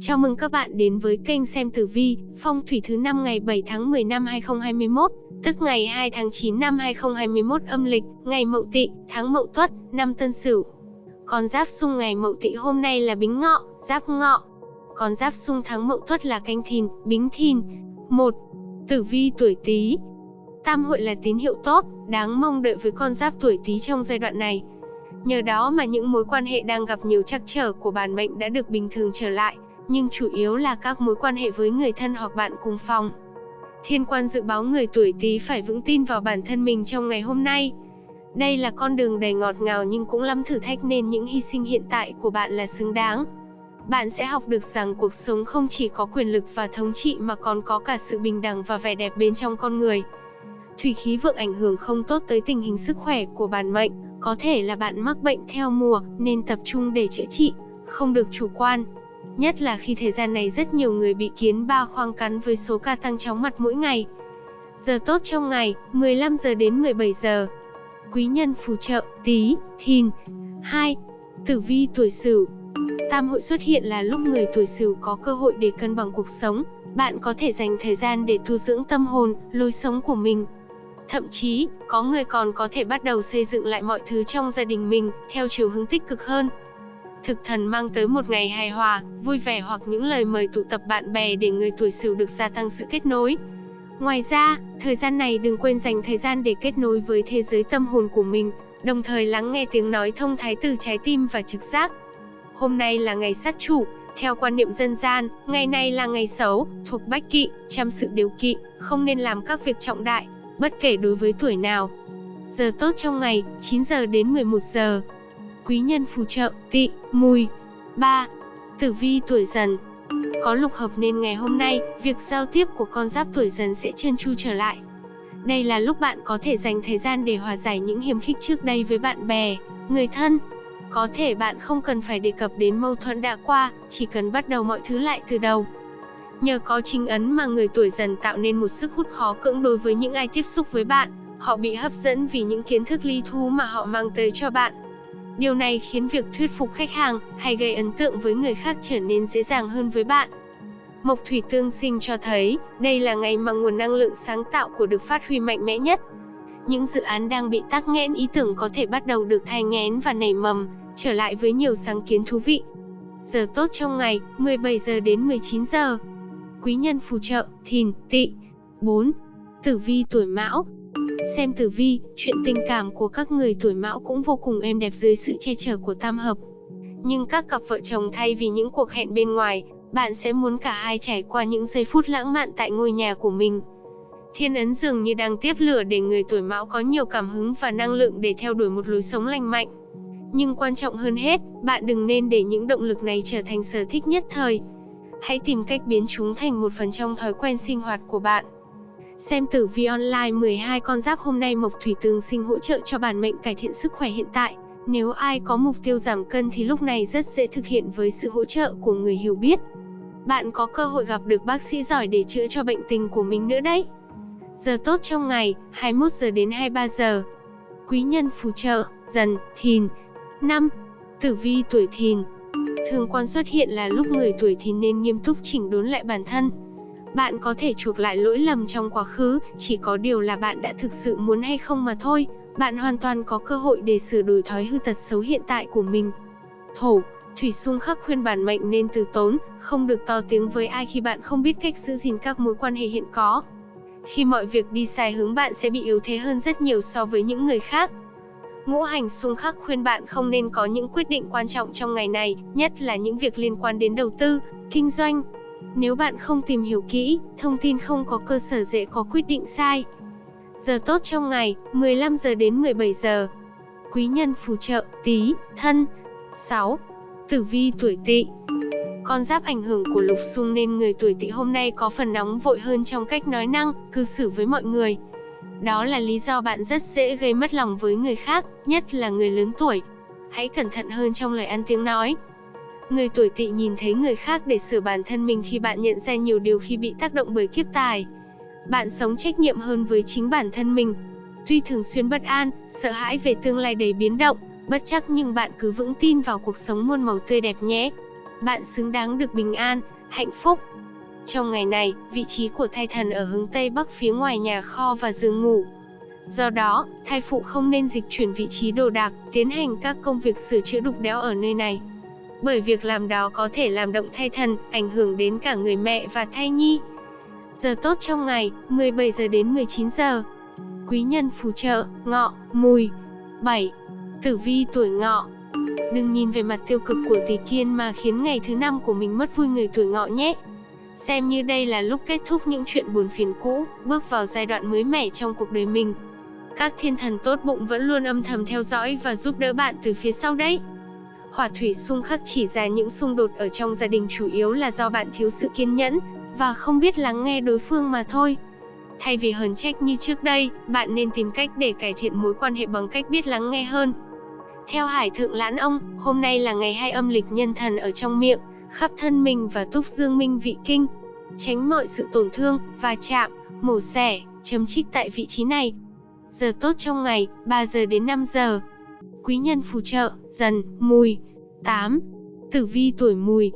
Chào mừng các bạn đến với kênh xem tử vi, phong thủy thứ năm ngày 7 tháng 10 năm 2021, tức ngày 2 tháng 9 năm 2021 âm lịch, ngày Mậu Tỵ, tháng Mậu Tuất, năm Tân Sửu. Con giáp xung ngày Mậu Tỵ hôm nay là Bính Ngọ, Giáp Ngọ. Con giáp xung tháng Mậu Tuất là Canh Thìn, Bính Thìn. 1. Tử vi tuổi Tý. Tam hội là tín hiệu tốt, đáng mong đợi với con giáp tuổi Tý trong giai đoạn này. Nhờ đó mà những mối quan hệ đang gặp nhiều trắc trở của bản mệnh đã được bình thường trở lại, nhưng chủ yếu là các mối quan hệ với người thân hoặc bạn cùng phòng. Thiên quan dự báo người tuổi Tý phải vững tin vào bản thân mình trong ngày hôm nay. Đây là con đường đầy ngọt ngào nhưng cũng lắm thử thách nên những hy sinh hiện tại của bạn là xứng đáng. Bạn sẽ học được rằng cuộc sống không chỉ có quyền lực và thống trị mà còn có cả sự bình đẳng và vẻ đẹp bên trong con người. Thủy khí vượng ảnh hưởng không tốt tới tình hình sức khỏe của bản mệnh, có thể là bạn mắc bệnh theo mùa nên tập trung để chữa trị, không được chủ quan. Nhất là khi thời gian này rất nhiều người bị kiến ba khoang cắn với số ca tăng chóng mặt mỗi ngày. Giờ tốt trong ngày, 15 giờ đến 17 giờ. Quý nhân phù trợ, tí, thìn. 2. Tử vi tuổi sửu Tam hội xuất hiện là lúc người tuổi sửu có cơ hội để cân bằng cuộc sống. Bạn có thể dành thời gian để tu dưỡng tâm hồn, lối sống của mình. Thậm chí, có người còn có thể bắt đầu xây dựng lại mọi thứ trong gia đình mình, theo chiều hướng tích cực hơn. Thực thần mang tới một ngày hài hòa, vui vẻ hoặc những lời mời tụ tập bạn bè để người tuổi sửu được gia tăng sự kết nối. Ngoài ra, thời gian này đừng quên dành thời gian để kết nối với thế giới tâm hồn của mình, đồng thời lắng nghe tiếng nói thông thái từ trái tim và trực giác. Hôm nay là ngày sát chủ, theo quan niệm dân gian, ngày này là ngày xấu, thuộc bách kỵ, chăm sự điều kỵ, không nên làm các việc trọng đại, bất kể đối với tuổi nào. Giờ tốt trong ngày, 9 giờ đến 11 giờ. Quý nhân phù trợ, Tị, mùi. 3. Tử vi tuổi dần Có lục hợp nên ngày hôm nay, việc giao tiếp của con giáp tuổi dần sẽ trơn tru trở lại. Đây là lúc bạn có thể dành thời gian để hòa giải những hiềm khích trước đây với bạn bè, người thân. Có thể bạn không cần phải đề cập đến mâu thuẫn đã qua, chỉ cần bắt đầu mọi thứ lại từ đầu. Nhờ có chính ấn mà người tuổi dần tạo nên một sức hút khó cưỡng đối với những ai tiếp xúc với bạn, họ bị hấp dẫn vì những kiến thức ly thú mà họ mang tới cho bạn. Điều này khiến việc thuyết phục khách hàng hay gây ấn tượng với người khác trở nên dễ dàng hơn với bạn. Mộc thủy tương sinh cho thấy, đây là ngày mà nguồn năng lượng sáng tạo của được phát huy mạnh mẽ nhất. Những dự án đang bị tắc nghẽn ý tưởng có thể bắt đầu được thay nghén và nảy mầm, trở lại với nhiều sáng kiến thú vị. Giờ tốt trong ngày, 17 giờ đến 19 giờ. Quý nhân phù trợ, thìn, tỵ. 4. Tử vi tuổi mão Xem tử vi, chuyện tình cảm của các người tuổi mão cũng vô cùng êm đẹp dưới sự che chở của tam hợp. Nhưng các cặp vợ chồng thay vì những cuộc hẹn bên ngoài, bạn sẽ muốn cả hai trải qua những giây phút lãng mạn tại ngôi nhà của mình. Thiên ấn dường như đang tiếp lửa để người tuổi mão có nhiều cảm hứng và năng lượng để theo đuổi một lối sống lành mạnh. Nhưng quan trọng hơn hết, bạn đừng nên để những động lực này trở thành sở thích nhất thời. Hãy tìm cách biến chúng thành một phần trong thói quen sinh hoạt của bạn. Xem tử vi online 12 con giáp hôm nay Mộc Thủy tương sinh hỗ trợ cho bản mệnh cải thiện sức khỏe hiện tại. Nếu ai có mục tiêu giảm cân thì lúc này rất dễ thực hiện với sự hỗ trợ của người hiểu biết. Bạn có cơ hội gặp được bác sĩ giỏi để chữa cho bệnh tình của mình nữa đấy. Giờ tốt trong ngày, 21 giờ đến 23 giờ. Quý nhân phù trợ, dần, thìn. 5. Tử vi tuổi thìn Thường quan xuất hiện là lúc người tuổi thìn nên nghiêm túc chỉnh đốn lại bản thân, bạn có thể chuộc lại lỗi lầm trong quá khứ, chỉ có điều là bạn đã thực sự muốn hay không mà thôi. Bạn hoàn toàn có cơ hội để sửa đổi thói hư tật xấu hiện tại của mình. Thổ, Thủy xung khắc khuyên bản mệnh nên từ tốn, không được to tiếng với ai khi bạn không biết cách giữ gìn các mối quan hệ hiện có. Khi mọi việc đi sai hướng bạn sẽ bị yếu thế hơn rất nhiều so với những người khác. Ngũ hành xung khắc khuyên bạn không nên có những quyết định quan trọng trong ngày này, nhất là những việc liên quan đến đầu tư, kinh doanh, nếu bạn không tìm hiểu kỹ, thông tin không có cơ sở dễ có quyết định sai. Giờ tốt trong ngày, 15 giờ đến 17 giờ. Quý nhân phù trợ, tí, thân. 6. Tử vi tuổi tỵ Con giáp ảnh hưởng của lục xung nên người tuổi tỵ hôm nay có phần nóng vội hơn trong cách nói năng, cư xử với mọi người. Đó là lý do bạn rất dễ gây mất lòng với người khác, nhất là người lớn tuổi. Hãy cẩn thận hơn trong lời ăn tiếng nói, Người tuổi tỵ nhìn thấy người khác để sửa bản thân mình khi bạn nhận ra nhiều điều khi bị tác động bởi kiếp tài. Bạn sống trách nhiệm hơn với chính bản thân mình. Tuy thường xuyên bất an, sợ hãi về tương lai đầy biến động, bất chắc nhưng bạn cứ vững tin vào cuộc sống muôn màu tươi đẹp nhé. bạn xứng đáng được bình an, hạnh phúc. Trong ngày này, vị trí của thai thần ở hướng Tây Bắc phía ngoài nhà kho và giường ngủ. Do đó, thai phụ không nên dịch chuyển vị trí đồ đạc, tiến hành các công việc sửa chữa đục đẽo ở nơi này. Bởi việc làm đó có thể làm động thai thần, ảnh hưởng đến cả người mẹ và thai nhi. Giờ tốt trong ngày, 17 giờ đến 19 giờ. Quý nhân phù trợ, ngọ, mùi. 7. Tử vi tuổi ngọ, Đừng nhìn về mặt tiêu cực của tỷ kiên mà khiến ngày thứ năm của mình mất vui người tuổi ngọ nhé. Xem như đây là lúc kết thúc những chuyện buồn phiền cũ, bước vào giai đoạn mới mẻ trong cuộc đời mình. Các thiên thần tốt bụng vẫn luôn âm thầm theo dõi và giúp đỡ bạn từ phía sau đấy. Hỏa thủy xung khắc chỉ ra những xung đột ở trong gia đình chủ yếu là do bạn thiếu sự kiên nhẫn và không biết lắng nghe đối phương mà thôi. Thay vì hờn trách như trước đây, bạn nên tìm cách để cải thiện mối quan hệ bằng cách biết lắng nghe hơn. Theo Hải Thượng Lãn Ông, hôm nay là ngày hai âm lịch nhân thần ở trong miệng, khắp thân mình và túc dương minh vị kinh. Tránh mọi sự tổn thương, va chạm, mổ xẻ, chấm trích tại vị trí này. Giờ tốt trong ngày, 3 giờ đến 5 giờ. Quý nhân phù trợ, dần, mùi. 8. Tử vi tuổi mùi.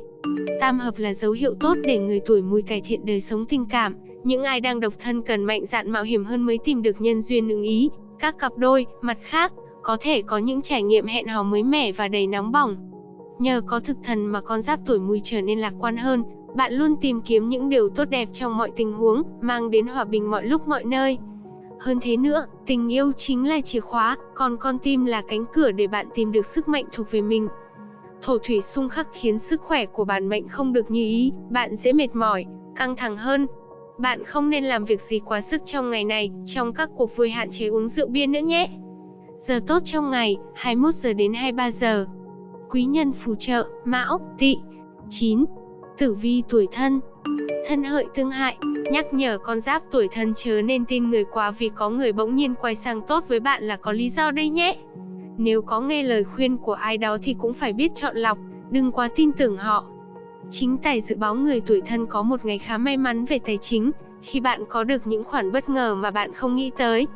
Tam hợp là dấu hiệu tốt để người tuổi mùi cải thiện đời sống tình cảm. Những ai đang độc thân cần mạnh dạn mạo hiểm hơn mới tìm được nhân duyên ưng ý. Các cặp đôi, mặt khác, có thể có những trải nghiệm hẹn hò mới mẻ và đầy nóng bỏng. Nhờ có thực thần mà con giáp tuổi mùi trở nên lạc quan hơn, bạn luôn tìm kiếm những điều tốt đẹp trong mọi tình huống, mang đến hòa bình mọi lúc mọi nơi. Hơn thế nữa, tình yêu chính là chìa khóa, còn con tim là cánh cửa để bạn tìm được sức mạnh thuộc về mình. Thổ thủy xung khắc khiến sức khỏe của bản mệnh không được như ý, bạn dễ mệt mỏi, căng thẳng hơn. Bạn không nên làm việc gì quá sức trong ngày này, trong các cuộc vui hạn chế uống rượu bia nữa nhé. Giờ tốt trong ngày, 21 giờ đến 23 giờ. Quý nhân phù trợ, Mão, Tỵ. 9. Tử vi tuổi thân. Thân hợi tương hại, nhắc nhở con giáp tuổi thân chớ nên tin người quá vì có người bỗng nhiên quay sang tốt với bạn là có lý do đây nhé. Nếu có nghe lời khuyên của ai đó thì cũng phải biết chọn lọc, đừng quá tin tưởng họ. Chính tài dự báo người tuổi thân có một ngày khá may mắn về tài chính, khi bạn có được những khoản bất ngờ mà bạn không nghĩ tới.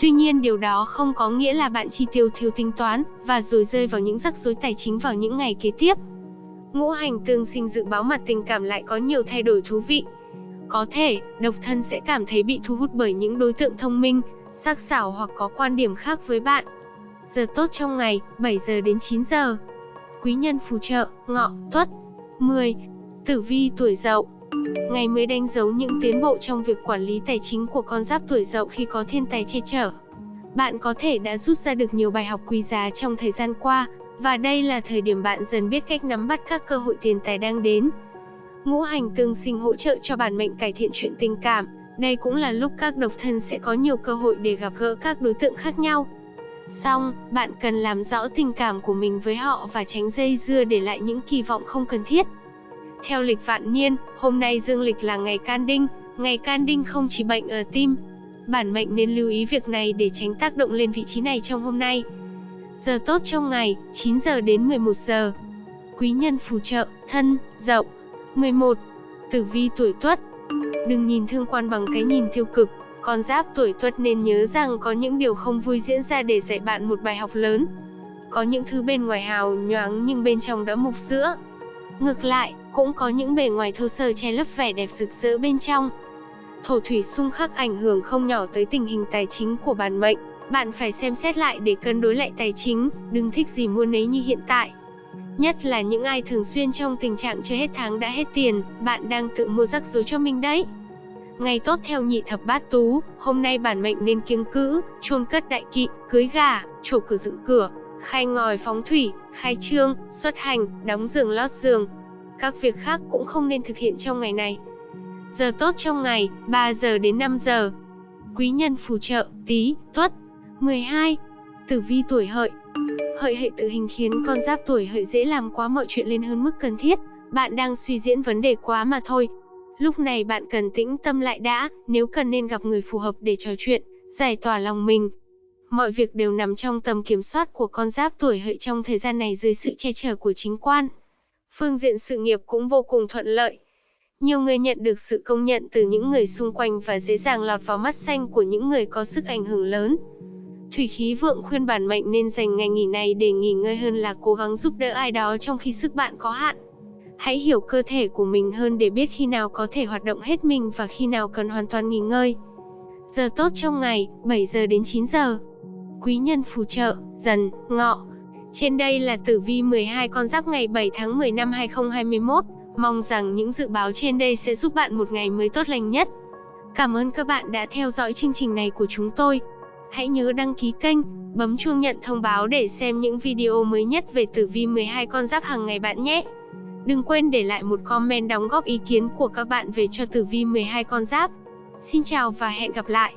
Tuy nhiên điều đó không có nghĩa là bạn chi tiêu thiếu tính toán, và rồi rơi vào những rắc rối tài chính vào những ngày kế tiếp. Ngũ hành tương sinh dự báo mặt tình cảm lại có nhiều thay đổi thú vị. Có thể, độc thân sẽ cảm thấy bị thu hút bởi những đối tượng thông minh, sắc sảo hoặc có quan điểm khác với bạn. Giờ tốt trong ngày, 7 giờ đến 9 giờ. Quý nhân phù trợ, ngọ, tuất. 10. Tử vi tuổi dậu Ngày mới đánh dấu những tiến bộ trong việc quản lý tài chính của con giáp tuổi dậu khi có thiên tài che chở. Bạn có thể đã rút ra được nhiều bài học quý giá trong thời gian qua, và đây là thời điểm bạn dần biết cách nắm bắt các cơ hội tiền tài đang đến. Ngũ hành tương sinh hỗ trợ cho bản mệnh cải thiện chuyện tình cảm, đây cũng là lúc các độc thân sẽ có nhiều cơ hội để gặp gỡ các đối tượng khác nhau. Xong, bạn cần làm rõ tình cảm của mình với họ và tránh dây dưa để lại những kỳ vọng không cần thiết. Theo lịch vạn niên, hôm nay dương lịch là ngày can đinh, ngày can đinh không chỉ bệnh ở tim. Bản mệnh nên lưu ý việc này để tránh tác động lên vị trí này trong hôm nay. Giờ tốt trong ngày, 9 giờ đến 11 giờ. Quý nhân phù trợ, thân, dậu. 11. Tử vi tuổi tuất. Đừng nhìn thương quan bằng cái nhìn tiêu cực, con giáp tuổi tuất nên nhớ rằng có những điều không vui diễn ra để dạy bạn một bài học lớn. Có những thứ bên ngoài hào nhoáng nhưng bên trong đã mục sữa. Ngược lại, cũng có những bề ngoài thô sơ che lấp vẻ đẹp rực rỡ bên trong. Thổ thủy xung khắc ảnh hưởng không nhỏ tới tình hình tài chính của bản mệnh, bạn phải xem xét lại để cân đối lại tài chính, đừng thích gì mua nấy như hiện tại. Nhất là những ai thường xuyên trong tình trạng chưa hết tháng đã hết tiền, bạn đang tự mua rắc rối cho mình đấy. Ngày tốt theo nhị thập bát tú, hôm nay bản mệnh nên kiêng cữ, chôn cất đại kỵ, cưới gà, trổ cửa dựng cửa, khai ngòi phóng thủy, khai trương, xuất hành, đóng giường lót giường, các việc khác cũng không nên thực hiện trong ngày này. Giờ tốt trong ngày, 3 giờ đến 5 giờ. Quý nhân phù trợ, tí, tuất. 12. Tử vi tuổi hợi. Hợi hệ tự hình khiến con giáp tuổi hợi dễ làm quá mọi chuyện lên hơn mức cần thiết. Bạn đang suy diễn vấn đề quá mà thôi. Lúc này bạn cần tĩnh tâm lại đã, nếu cần nên gặp người phù hợp để trò chuyện, giải tỏa lòng mình. Mọi việc đều nằm trong tầm kiểm soát của con giáp tuổi hợi trong thời gian này dưới sự che chở của chính quan phương diện sự nghiệp cũng vô cùng thuận lợi. Nhiều người nhận được sự công nhận từ những người xung quanh và dễ dàng lọt vào mắt xanh của những người có sức ảnh hưởng lớn. Thủy khí vượng khuyên bản mệnh nên dành ngày nghỉ này để nghỉ ngơi hơn là cố gắng giúp đỡ ai đó trong khi sức bạn có hạn. Hãy hiểu cơ thể của mình hơn để biết khi nào có thể hoạt động hết mình và khi nào cần hoàn toàn nghỉ ngơi. Giờ tốt trong ngày, 7 giờ đến 9 giờ. Quý nhân phù trợ, dần, ngọ. Trên đây là tử vi 12 con giáp ngày 7 tháng 10 năm 2021. Mong rằng những dự báo trên đây sẽ giúp bạn một ngày mới tốt lành nhất. Cảm ơn các bạn đã theo dõi chương trình này của chúng tôi. Hãy nhớ đăng ký kênh, bấm chuông nhận thông báo để xem những video mới nhất về tử vi 12 con giáp hàng ngày bạn nhé. Đừng quên để lại một comment đóng góp ý kiến của các bạn về cho tử vi 12 con giáp. Xin chào và hẹn gặp lại.